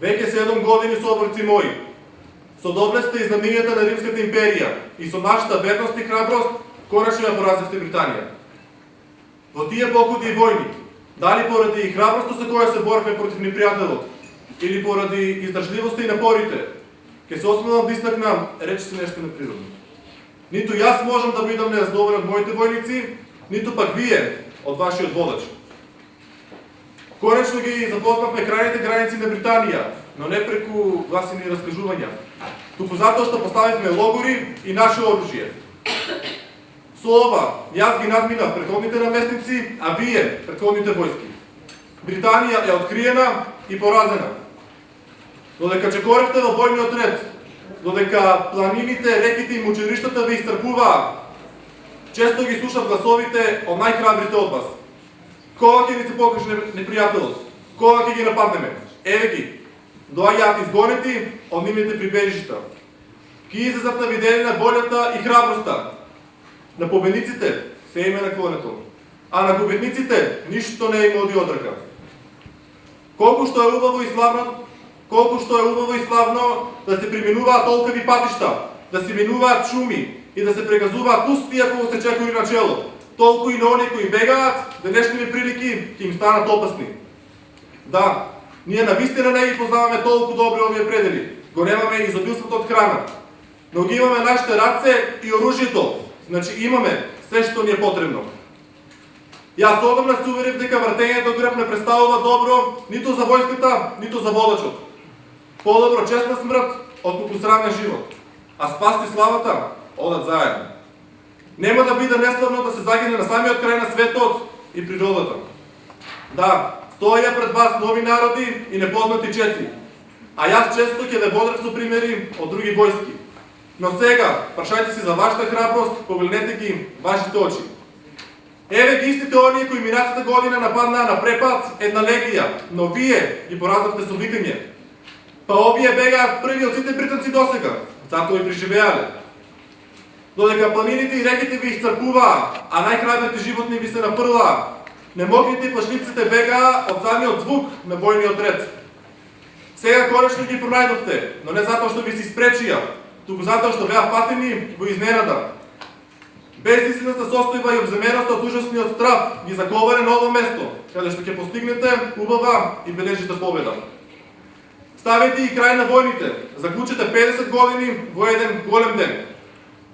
Веќе 7 години соборци мои, со доблеста и знаменијата на Римската империја и со нашата верност и храброст, конечно ја поразивте Британија. Во тие покуди и војни, дали поради храброста со која се боревме против непријателот, или поради издржливоста и напорите, ќе се осмелам да истакнам, рече се нешто неприродно. Ниту јас можам да бидам нераздобрен од моите војници, ниту пак вие од вашиот водач. Конечно ги запознавме крајните граници на Британија, но не преку гласини раскажувања, туку затоа што поставивме логори и наше оружје. Со ова, јас ги надминав претходните наместници, а вие, претходните војски. Британија е откриена и поразена. Додека чекоревте во бојниот ред, додека планините, реките и мучериштата ви истрпуваа, често ги слушав гласовите од најхрабрите од вас. Кога ќе ни се покаже непријателот? Кога ќе ги нападнеме? Еве ги, доаѓаат да изгонети од нивните прибежишта. Ки излезат на виделина волјата и храброста. На победниците се име на клонето, а на победниците ништо не има оди одрка. Колку што е убаво и славно, колку што е убаво и славно да се приминуваат толкави патишта, да се минуваат шуми и да се прегазуваат пустија кога се чекори на челот толку и на оние кои бегаат, денешните прилики ќе им станат опасни. Да, ние на вистина не ги познаваме толку добри овие предели. Го немаме изобилството од храна. Но ги имаме нашите раце и оружјето. Значи имаме се што ни е потребно. Јас одамна се уверив дека вртењето грб не представува добро ниту за војската, ниту за водачот. Подобро честна смрт од срамен живот. А спасти славата одат заедно. Нема да биде неславно да се загине на самиот крај на светот и природата. Да, стоја пред вас нови народи и непознати чети. А јас често ќе ве бодрев со примери од други војски. Но сега, прашајте си за вашата храброст, погледнете ги вашите очи. Еве ги истите оние кои минатата година нападнаа на препад една легија, но вие ги пораздавте со викање. Па овие бегаат први од сите британци досега, затоа и преживеале. Додека планините и реките ви исцрпуваа, а најхрабрите животни ви се напрлаа, немокрите и плашливците бегаа од самиот звук на војниот ред. Сега конечно ги пронајдовте, но не затоа што ви се испречија, туку затоа што беа патени во изненада. Бездислената состојба и обземеноста од ужасниот страв ги заковаре на ово место, каде што ќе постигнете убава и бележите победа. Ставете и крај на војните, заклучете 50 години во еден голем ден.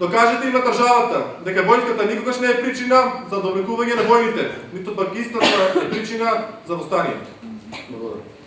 Докажете им на државата дека војската никогаш не е причина за да довлекување на војните, ниту пак истата е причина за да востанието. Благодарам.